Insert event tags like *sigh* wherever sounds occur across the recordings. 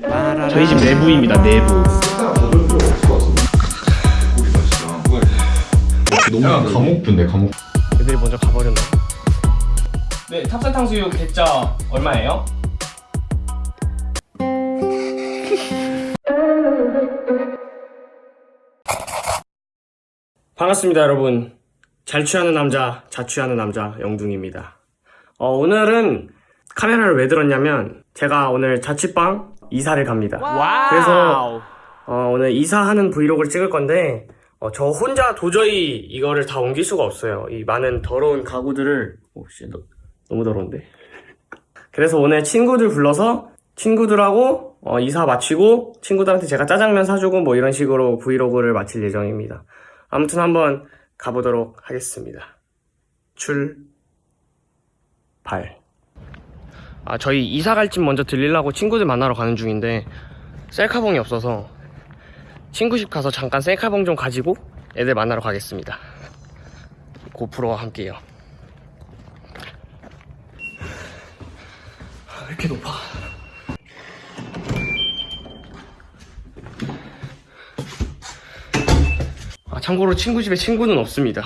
저희 집 내부입니다 내부 너무 감옥뷰인데 감옥 애들이 먼저 가버렸네 네 탑산 탕수육 대짜 얼마예요? 반갑습니다 여러분 잘 취하는 남자 자취하는 남자 영둥입니다 어, 오늘은 카메라를 왜 들었냐면 제가 오늘 자취방 이사를 갑니다. 그래서 어, 오늘 이사하는 브이로그를 찍을 건데 어, 저 혼자 도저히 이거를 다 옮길 수가 없어요. 이 많은 더러운 가구들을 오씨 너무 더러운데. 그래서 오늘 친구들 불러서 친구들하고 어, 이사 마치고 친구들한테 제가 짜장면 사주고 뭐 이런 식으로 브이로그를 마칠 예정입니다. 아무튼 한번 가보도록 하겠습니다. 출발. 아, 저희 이사 갈 집 먼저 들리려고 친구들 만나러 가는 중인데 셀카봉이 없어서 친구 집 가서 잠깐 셀카봉 좀 가지고 애들 만나러 가겠습니다. 고프로와 함께요. 아, 왜 이렇게 높아? 아, 참고로 친구 집에 친구는 없습니다.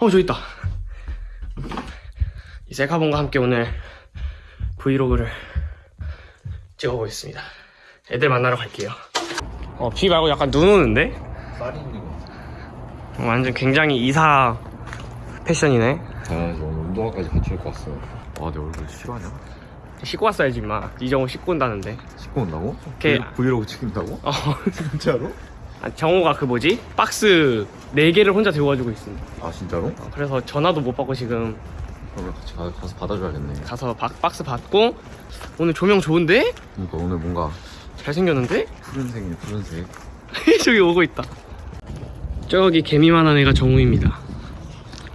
어, 저 있다. 이 셀카본과 함께 오늘 브이로그를 찍어보겠습니다. 애들 만나러 갈게요. 어, 비 말고 약간 눈 오는데? 쌀이 있는 거 어, 완전 굉장히 이사 패션이네. 당연하지 오늘 운동화까지 같이 입고 왔어 와내 얼굴 싫어하냐? 씻고 왔어야지, 임마. 이 정도 씻고 온다는데. 씻고 온다고? 오케이. 브이- 브이로그 찍힌다고? 어, *laughs* 진짜로? 아, 정호가 그 뭐지? 박스 4개를 혼자 들고 가지고 있습니다. 아 진짜로? 어, 그래서 전화도 못 받고 지금 그럼 같이 가, 가서 받아줘야겠네 가서 박, 박스 받고 오늘 조명 좋은데? 그러니까 오늘 뭔가 잘생겼는데? *laughs* 푸른색이네 푸른색 저기 오고 있다. 저기 개미만한 애가 정우입니다.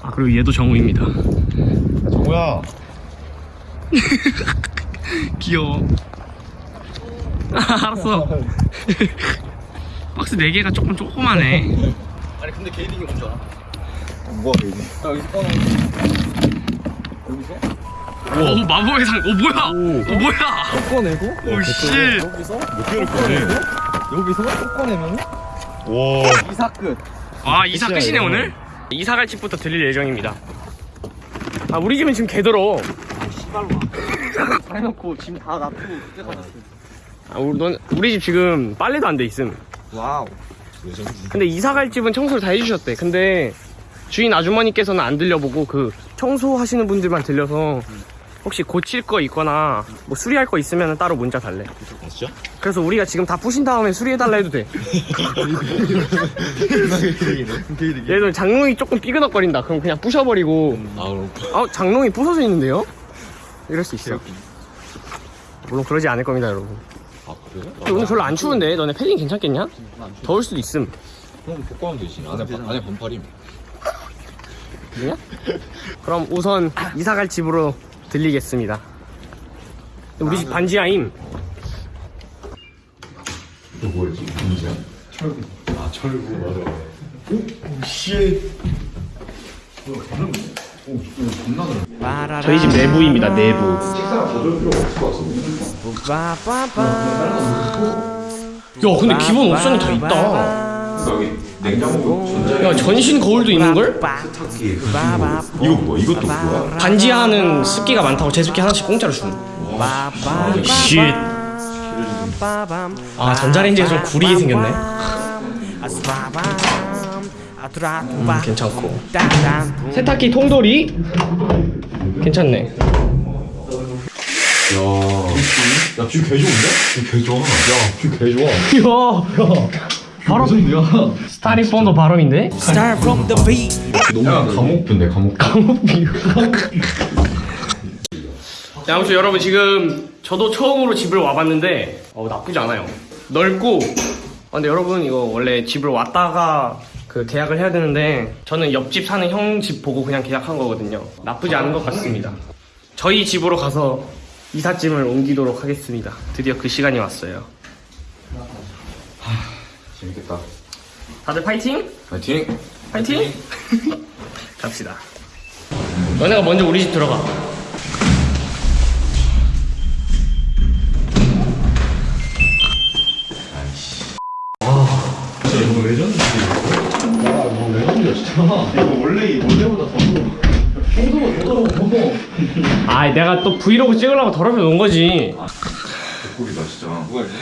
아 그리고 얘도 정우입니다. 정우야 *laughs* 귀여워. 아, 알았어. *laughs* 박스 4개가 조금 조그마네. 아니 근데 게이딩이 뭔지 알아? 뭐가 베이비 야 여기서 꺼내 여기서? 오 마법의 상. 오 뭐야? 오 뭐야? 꺼내고 오 씨. 여기서 몇 개를 꺼내? 여기서 또 꺼내면 와 이사 끝 아 이사 끝이네. 오늘. 이사 갈 집부터 들릴 예정입니다. 아 우리 집은 지금 개더러. 다 해놓고 짐 다 놔두고 그때까지 아 우리 넌 우리 집 지금 빨래도 안 돼 있음. wow 근데 이사 갈 집은 청소를 다 해주셨대. 근데 주인 아주머니께서는 안 들려보고 그 청소하시는 분들만 들려서 혹시 고칠 거 있거나 뭐 수리할 거 있으면 따로 문자 달래. 아 진짜? 그래서 우리가 지금 다 부신 다음에 수리해달라 해도 돼. 예를 들면 장롱이 조금 삐그덕거린다. 그럼 그냥 부셔버리고 아 그럼 어 장롱이 부서져 있는데요? 이럴 수 있어. 물론 그러지 않을 겁니다, 여러분. 아 그래? 근데 오늘 별로 안 추운데 너네 패딩 괜찮겠냐? 더울 수도 있음. 그럼 복구하면 되지 안에, 바, 안에 반팔임 그냥? 그럼 우선 이사 갈 집으로 들리겠습니다. 우리 집 반지하임. 뭐였지? 문제야? 철구 아 철구 맞아 오씨 오 존나 넓네 저희 집 내부입니다, 내부. 식사가 가져올 필요가 없을 것 같은데 야, 근데 기본 옵션이 다 있다. 여기 냉장고 야, 전신 거울도 있는걸? 세탁기 이거 뭐야? 이것도 뭐야? 반지하는 습기가 많다고 제습기 하나씩 공짜로 주는. shit. 아, 전자레인지가 좀 구리게 생겼네. 음, 괜찮고. 세탁기 통돌이? 괜찮네. 야, view 개 좋은데? view 개 좋아. 야, view 개 좋아. 이야, 바로 스타리폰도 바람인데? 너무 감옥view인데, 감옥. 네, 아무튼 여러분 지금 저도 처음으로 집을 와봤는데 어, 나쁘지 않아요. 넓고 아, 근데 여러분 이거 원래 집을 왔다가 그 계약을 해야 되는데 저는 옆집 사는 형 집 보고 그냥 계약한 거거든요. 나쁘지 않은 것 같습니다. 저희 집으로 가서 이삿짐을 옮기도록 하겠습니다. 드디어 그 시간이 왔어요. 재밌겠다. 다들 파이팅? 파이팅! 파이팅! 파이팅. *laughs* 갑시다. 너네가 먼저 우리 집 들어가. 아, 진짜 이거 레전드지? 야, 뭐 레전드야, 진짜. 이거 원래 원래보다 더. 아, 내가 또 브이로그 찍으려고 더럽혀 놓은 거지. 아, 개꿀이다, 진짜. 누가 이제?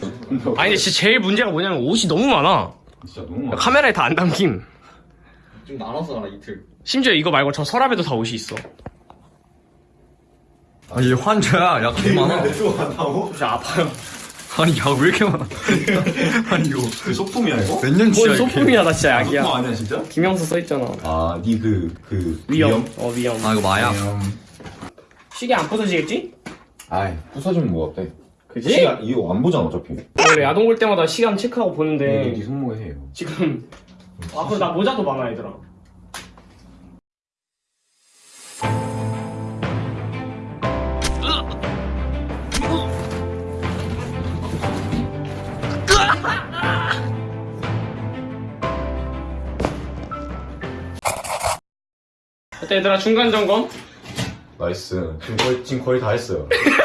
*laughs* 아니 근데 진짜 제일 문제가 뭐냐면 옷이 너무 많아. 진짜 너무 많아. 카메라에 다 안 담김. 좀 나눠서 가라 이틀. 심지어 이거 말고 저 서랍에도 다 옷이 있어. 아얘 환자야. 약개 많아. 내가 간다고? 진짜 아파요. 아니 약왜 이렇게 많아? *laughs* 아니 이거. 그 소품이야 이거? 몇 년치야 뭔 이렇게 소품이야 나 진짜 약이야. 소품 아니야 진짜? 김영수 써있잖아. 아니 그그 위험. 어 위험. 아 이거 마약. 시계 안 부서지겠지? 아이 부서지면 뭐 어때? 그지? 시간 이거 안 보잖아 어차피. 원래 야동 볼 때마다 시간 체크하고 네 보는데. 손목에 해요. 지금 아 그리고 나 모자도 많아 얘들아. 어때 얘들아? 중간 점검? nice. 지금 거의, 지금 거의 다 했어요 *laughs*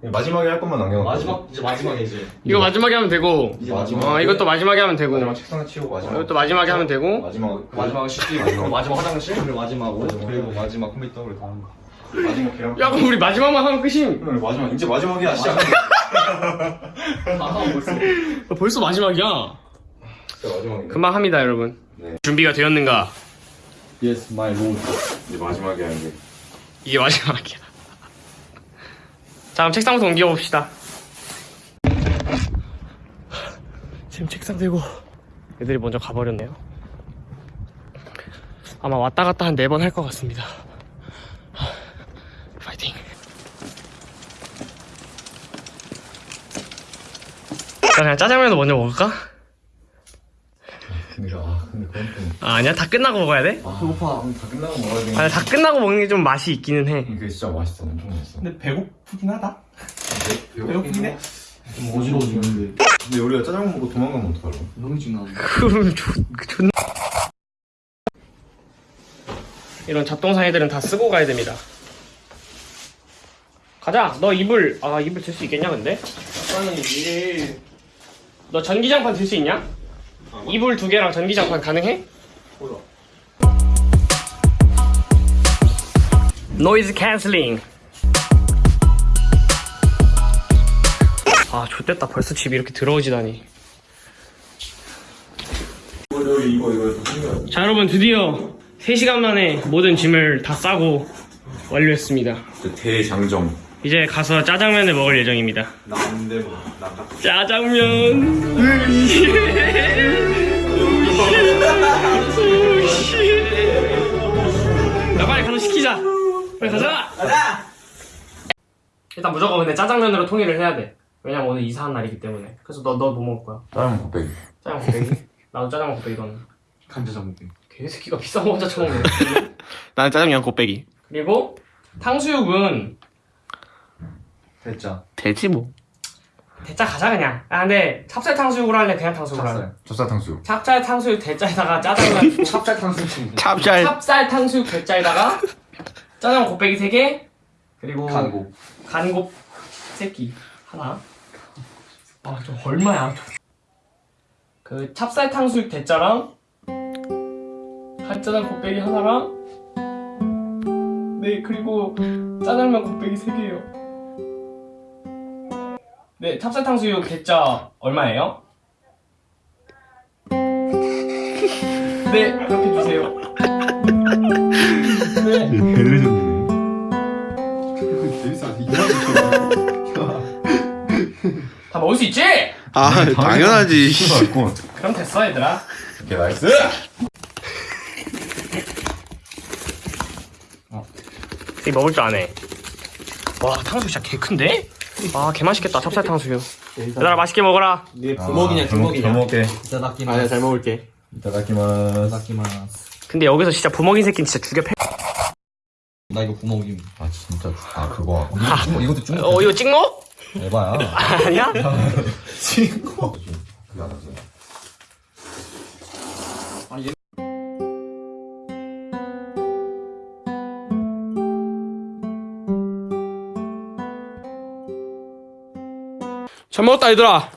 마지막에 할 것만 남겨놓고. 마지막 이제 마지막에 이제. 이거 마지막에 하면 되고. 이제 마지막. 어 이것도 마지막에 하면 되고. 마지막 책상에 치우고 마지막. 이것도 마지막에 하면 되고. 마지막. 마지막에 씻기 그리고 마지막 화장실 그리고 마지막 옷 그리고 마지막 컴퓨터 그리고 다 하는 거. 마지막 계란 야 그럼 우리 마지막만 하면 끝임. 오늘 마지막. 이제 마지막이야 시작 *laughs* 아 벌써. 어, 벌써 마지막이야? 진짜 마지막이네. 금방 합니다 여러분. 네. 준비가 되었는가? Yes my lord. 이제 마지막이야 이제. 이게 마지막이야 자 그럼 책상부터 옮겨봅시다. 지금 책상 들고 애들이 먼저 가버렸네요. 아마 왔다 갔다 한 네 번 할 것 같습니다. 파이팅. 자 그냥 짜장면부터 먼저 먹을까? 아 아, 아니야? 다 끝나고 먹어야 돼? 배고파. 다 끝나고 먹어야 되는 아니 다 끝나고 먹는 게 좀 맛이 있기는 해. 이게 진짜 맛있어. 엄청 맛있어. 근데 배고프긴 하다. 배고프긴 해? 좀 어지러워지는데. 근데 우리가 짜장면 먹고 도망가면 어떡하려고? 너무 중요한데 그럼 존, 존나 이런 잡동사 애들은 다 쓰고 가야 됩니다. 가자. 너 이불. 아 이불 들 수 있겠냐 근데? 아니 너 전기장판 들 수 있냐? 이불 두 개랑 전기장판 가능해? 몰라. noise canceling 아 좆됐다. 벌써 집이 이렇게 더러워지다니. 이거 여기 이거 이거 더 챙겨야 돼자 여러분 드디어 3시간 만에 모든 짐을 다 싸고 완료했습니다. 대장정. 이제 가서 짜장면을 먹을 예정입니다. 뭐나 짜장면 *laughs* 빨리 가자! 가자! 일단 무조건 근데 짜장면으로 통일을 해야 돼. 왜냐면 오늘 이사한 날이기 때문에. 그래서 너 너 뭐 먹을 거야? 짜장면 곱빼기. 짜장 곱빼기? 나도 짜장 곱빼기 이거는. 간짜장 먹기. 개새끼가 비싼 거 혼자 처먹네. *laughs* 나는 짜장면 곱빼기. 그리고 탕수육은 됐자 되지 뭐. 대짜 가자 그냥. 아 근데 찹쌀 탕수육으로 할래? 그냥 탕수육으로 할래? 찹쌀. 젖사탕수육. 찹쌀 탕수육 대짜에다가 짜장면. *laughs* 찹쌀 탕수육. 찹쌀. 찹쌀 탕수육 대짜에다가 짜장 곱빼기 3개 그리고 간고 간곱 새끼. 하나. 아 저 얼마야? 그 찹쌀 탕수육 대짜랑 간짜장 곱빼기 하나랑 네 그리고 짜장면 곱빼기 3개요. 네 찹쌀 탕수육 대짜 얼마예요? 네 그렇게 주세요 네. 개레전드네. 다 먹을 수 있지? 아 당연하지. 맛있고 그럼 됐어 얘들아. 오케이 nice. 이 먹을 줄 아네. 와 탕수육 진짜 개 큰데? 아 개 맛있겠다. 찹쌀 탕수육. 얘들아 맛있게 먹어라. 네 부먹이냐 찍먹이냐? 잘 먹게. いただきま 아니야 잘 먹을게. いただきます. いただきま 근데 여기서 진짜 부먹인 새끼는 진짜 죽여 패 나 이거 부먹임. 아 진짜. 아 그거. 이거 중 이것도 중어 이거 찍먹? 에바야. *laughs* 아니야? 그게 안 하지 잘 먹었다 얘들아